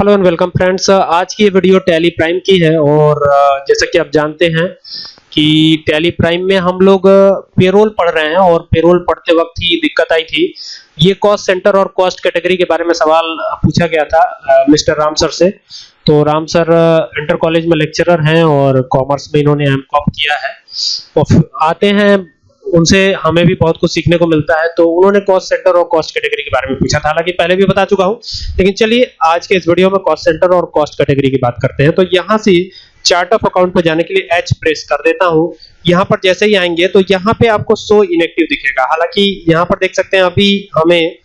Hello and welcome friends आज की ये वीडियो टैली प्राइम की है और अ, जैसा कि आप जानते हैं कि टैली प्राइम में हम लोग पेरोल पढ़ रहे हैं और पेरोल पढ़ते वक्त ही दिक्कत आई थी। ये कॉस्ट सेंटर और कॉस्ट कैटेगरी के बारे में सवाल पूछा गया था मिस्टर राम सर से। तो राम सर इंटर कॉलेज में लेक्चरर हैं और कॉमर्स में इन्होंने एम किया है। और आते हैं उनसे हमें भी बहुत कुछ सीखने को मिलता है तो उन्होंने कॉस्ट सेंटर और कॉस्ट कैटेगरी के बारे में पूछा था। हालाँकि पहले भी बता चुका हूँ, लेकिन चलिए आज के इस वीडियो में कॉस्ट सेंटर और कॉस्ट कैटेगरी की बात करते हैं। तो यहाँ से चार्ट ऑफ़ अकाउंट पर जाने के लिए एच प्रेस कर देता हूँ। यहाँ पर जैसे ही आएँगे तो यहाँ पे आपको शो इनएक्टिव दिखेगा। हालाँकि यहाँ पर देख सकते हैं, अभी हमें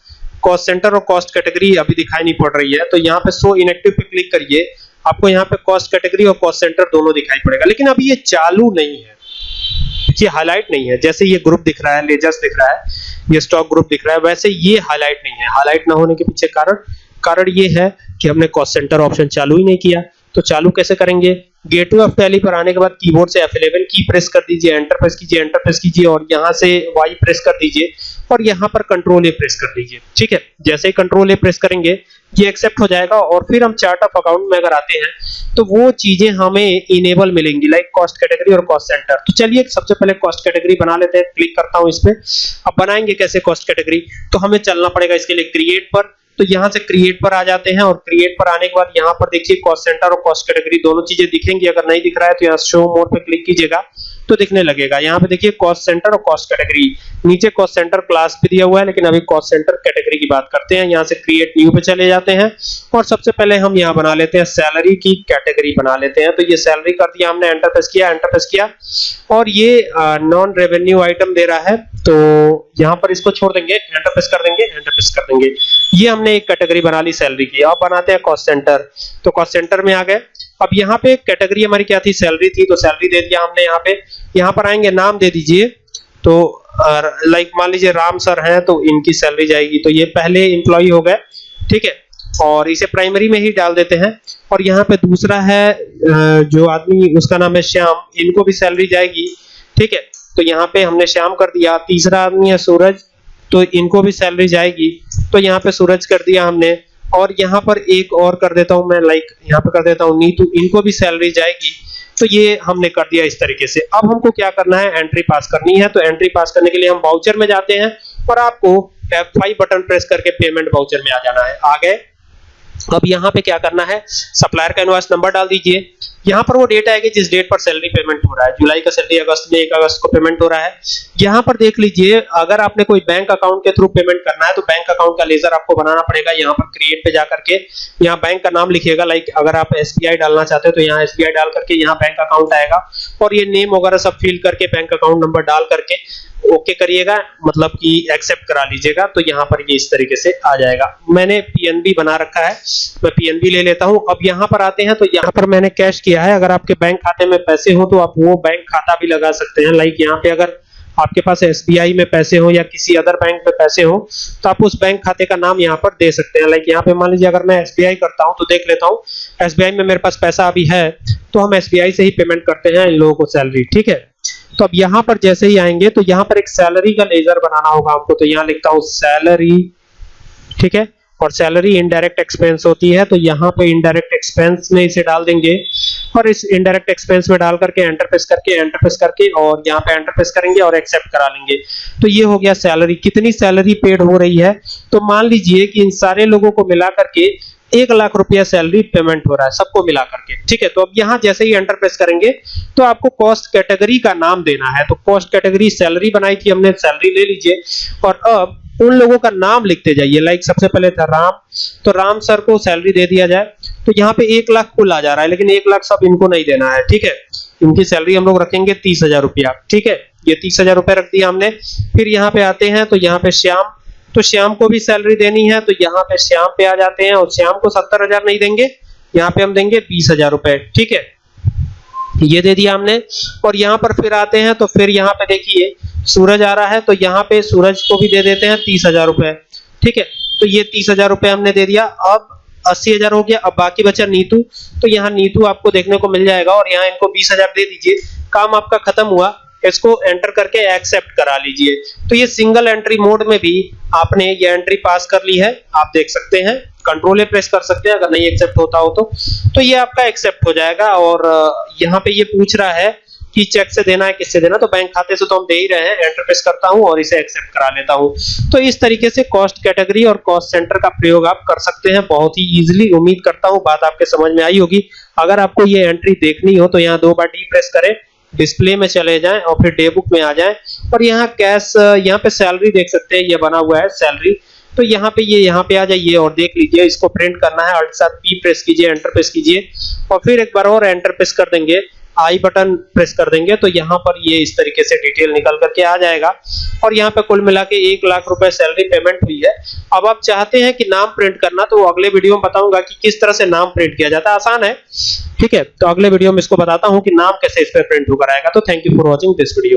कॉस्ट सेंटर और कॉस्ट कैटेगरी अभी दिखाई नहीं पड़ रही है। तो यहाँ पे शो इनएक्टिव पे क्लिक करिए, आपको यहाँ पे कॉस्ट कैटेगरी और कॉस्ट सेंटर दोनों दिखाई पड़ेगा। लेकिन अभी ये चालू नहीं है। ये हाईलाइट नहीं है। जैसे ये ग्रुप दिख रहा है लेजर्स दिख रहा है, ये स्टॉक ग्रुप दिख रहा है, वैसे ये हाईलाइट नहीं है। हाईलाइट ना होने के पीछे कारण कारण ये है कि हमने कॉस्ट सेंटर ऑप्शन चालू ही नहीं किया। तो चालू कैसे करेंगे? गेटवे ऑफ़ टैली पर आने के बाद कीबोर्ड से F11 की प्रेस कर दीजिए एंटर प्रेस कीजिए एंटर प्रेस कीजिए और यहाँ से Y प्रेस कर दीजिए। और यहाँ पर कंट्रोल ए प्रेस कर दीजिए। ठीक है? जैसे ही कंट्रोल ए प्रेस करेंगे, ये एक्सेप्ट हो जाएगा और फिर हम चार्ट ऑफ़ अकाउंट में अगर आते हैं तो वो चीज़ें हमें इनेबल मिलेंगी लाइक कॉस्ट कैटेगरी और कॉस्ट सेंटर तो चलिए, सबसे पहले कॉस्ट कैटेगरी बना लेते हैं। क्लिक करता हूँ इस पे अब बनाएँगे कैसे कॉस्ट कैटेगरी तो हमें चलना पड़ेगा इसके लिए क्रिएट पर। तो यहाँ से क्रिएट पर आ जाते हैं और क्रिएट पर आने के बाद यहाँ पर देखिए कॉस्ट सेंटर और कॉस्ट कैटेगरी दोनों चीज़ें दिखेंगी। अगर नहीं दिख रहा है तो यहाँ शो मोर पे क्लिक कीजिएगा। तो दिखने लगेगा। यहाँ पे देखिए कॉस्ट सेंटर और कॉस्ट कैटेगरी नीचे कॉस्ट सेंटर क्लास भी दिया हुआ है, लेकिन अभी कॉस्ट सेंटर कैटेगरी की बात करते हैं। यहाँ से क्रिएट न्यू पे चले जाते हैं। और सबसे पहले हम यहाँ बना लेते हैं सैलरी की कैटेगरी बना लेते हैं। तो ये सैलरी कर दिया हमने एंटर प्रेस किया एंटर प्रेस किया। और ये नॉन रेवेन्यू आइटम दे रहा है। तो यहाँ पर इसको छोड़ देंगे एंटर प्रेस कर देंगे एंटर प्रेस कर देंगे। ये हमने एक कैटेगरी बना ली सैलरी की। अब बनाते हैं कॉस्ट सेंटर तो कॉस्ट सेंटर में आ गए। अब यहाँ पे कैटेगरी हमारी क्या थी? सैलरी थी तो सैलरी दे दिया हमने यहाँ पे। यहाँ पर आएँगे, नाम दे दीजिए। तो लाइक मान लीजिए राम सर हैं तो इनकी सैलरी जाएगी। तो ये पहले इंप्लॉई हो गए, ठीक है? और इसे प्राइमरी में ही डाल देते हैं। और यहाँ पे दूसरा है जो आदमी, उसका नाम है श्याम। इनको भी सैलरी जाएगी, ठीक है? तो यहाँ पे हमने श्याम कर दिया। तीसरा आदमी है सूरज तो इनको भी सैलरी जाएगी। तो यहाँ पे सूरज कर दिया हमने। और यहाँ पर एक और कर देता हूँ मैं लाइक यहाँ पे कर देता हूँ, नीतू, इनको भी सैलरी जाएगी। तो ये हमने कर दिया इस तरीके से। अब हमको क्या करना है? एंट्री पास करनी है। तो एंट्री पास करने के लिए हम वाउचर में जाते हैं और आपको F5 बटन प्रेस करके पेमेंट वाउचर में आ जाना है। आ गए। अब यहाँ पे क्या करना है? सप्लायर का इनवॉइस नंबर डाल दीजिए। यहाँ पर वो डेट आएगी जिस डेट पर सैलरी पेमेंट हो रहा है। जुलाई का सैलरी अगस्त में एक अगस्त को पेमेंट हो रहा है। यहाँ पर देख लीजिए, अगर आपने कोई बैंक अकाउंट के थ्रू पेमेंट करना है तो बैंक अकाउंट का लेजर आपको बनाना पड़ेगा यहाँ पर क्रिएट पे जाकर के। यहाँ बैंक का नाम लिखिएगा लाइक अगर आप एसबीआई डालना चाहते हो तो यहाँ एसबीआई डाल करके यहाँ बैंक अकाउंट आएगा। और ये नेम वगैरह सब फिल करके बैंक अकाउंट नंबर डाल करके ओके करिएगा मतलब कि एक्सेप्ट करा लीजिएगा तो यहाँ पर ये इस तरीके से आ जाएगा। मैंने पीएनबी बना रखा है। मैं पीएनबी ले लेता हूँ। अब यहाँ पर आते हैं तो यहाँ पर मैंने कैश किया। है, अगर आपके बैंक खाते में पैसे हो तो आप वो बैंक खाता भी लगा सकते हैं। लाइक यहाँ पे अगर आपके पास एसबीआई में पैसे हो या किसी अदर बैंक में पैसे हो तो आप उस बैंक खाते का नाम यहाँ पर दे सकते हैं। लाइक यहाँ पे मान लीजिए अगर मैं एसबीआई करता हूँ तो देख लेता हूँ एसबीआई में मेरे पास पैसा अभी है तो हम एसबीआई से ही पेमेंट करते हैं इन लोगों को सैलरी ठीक है? तो अब यहाँ पर जैसे ही आएँगे तो यहाँ पर एक सैलरी का लेजर बनाना होगा हमको। तो यहाँ लिखता हूँ सैलरी ठीक है? और सैलरी इनडायरेक्ट एक्सपेंस होती है तो यहाँ पे इनडायरेक्ट एक्सपेंस में इसे डाल देंगे। और इस इनडायरेक्ट एक्सपेंस में डाल करके एंटर प्रेस करके एंटर प्रेस करके और यहाँ पे एंटर प्रेस करेंगे और एक्सेप्ट करा लेंगे। तो ये हो गया सैलरी कितनी सैलरी पेड हो रही है? तो मान लीजिए कि इन सारे लोगों को मिला करके एक लाख रुपया सैलरी पेमेंट हो रहा है, सबको मिला करके। ठीक है तो अब यहाँ जैसे ही एंटर प्रेस करेंगे तो आपको कॉस्ट कैटेगरी का नाम देना है। तो कॉस्ट कैटेगरी सैलरी बनाई थी हमने सैलरी ले लीजिए। और अब उन लोगों का नाम लिखते जाइए। लाइक सबसे पहले था राम। तो राम सर को सैलरी दे दिया जाए। तो यहाँ पे एक लाख कुल आ जा रहा है, लेकिन एक लाख सब इनको नहीं देना है, ठीक है? इनकी सैलरी हम लोग रखेंगे तीस हज़ार रुपया, ठीक है? ये तीस हज़ार रुपया रख दिया हमने। फिर यहाँ पे आते हैं तो यहाँ पे श्याम तो श्याम को भी सैलरी देनी है तो यहाँ पे श्याम पे आ जाते हैं, और श्याम को सत्तर हज़ार नहीं देंगे, यहाँ पे हम देंगे बीस हज़ार रुपए ठीक है? ये दे दिया हमने, और यहाँ पर फिर आते हैं तो फिर यहाँ पे देखिए, सूरज आ रहा है तो यहाँ पे सूरज को भी दे देते हैं तीस हज़ार रुपए ठीक है? तो ये तीस हज़ार रुपए हमने दे दिया, अब अस्सी हज़ार हो गया, अब बाकी बचा नीतू। तो यहाँ नीतू आपको देखने को मिल जाएगा और यहाँ इनको बीस हज़ार दे दीजिए। काम आपका खत्म हुआ, इसको एंटर करके एक्सेप्ट करा लीजिए। तो ये सिंगल एंट्री मोड में भी आपने ये एंट्री पास कर ली है। आप देख सकते हैं कंट्रोल ए प्रेस कर सकते हैं, अगर नहीं एक्सेप्ट होता हो तो। तो ये आपका एक्सेप्ट हो जाएगा और यहाँ पे ये पूछ रहा है कि चेक से देना है, किससे देना तो बैंक खाते से तो हम दे ही रहे हैं एंटर प्रेस करता हूँ और इसे एक्सेप्ट करा लेता हूँ। तो इस तरीके से कॉस्ट कैटेगरी और कॉस्ट सेंटर का प्रयोग आप कर सकते हैं, बहुत ही इजीली उम्मीद करता हूँ, बात आपके समझ में आई होगी। अगर आपको ये एंट्री देखनी हो तो यहाँ दो बार डी प्रेस करें डिस्प्ले में चले जाएँ और फिर डे बुक में आ जाएँ। और यहाँ कैश यहाँ पे सैलरी देख सकते हैं, ये बना हुआ है सैलरी तो यहाँ पे ये, यहाँ पे आ जाइए और देख लीजिए, इसको प्रिंट करना है अल्ट साथ पी प्रेस कीजिए एंटर प्रेस कीजिए। और फिर एक बार और एंटर प्रेस कर देंगे। आई बटन प्रेस कर देंगे तो यहाँ पर ये इस तरीके से डिटेल निकल करके आ जाएगा। और यहाँ पे कुल मिला के एक लाख रुपए सैलरी पेमेंट हुई है। अब आप चाहते हैं कि नाम प्रिंट करना तो अगले वीडियो में बताऊँगा कि किस तरह से नाम प्रिंट किया जाता है। आसान है, ठीक है? तो अगले वीडियो में इसको बताता हूँ कि नाम कैसे इस पर प्रिंट होकर आएगा। तो thank you for watching this video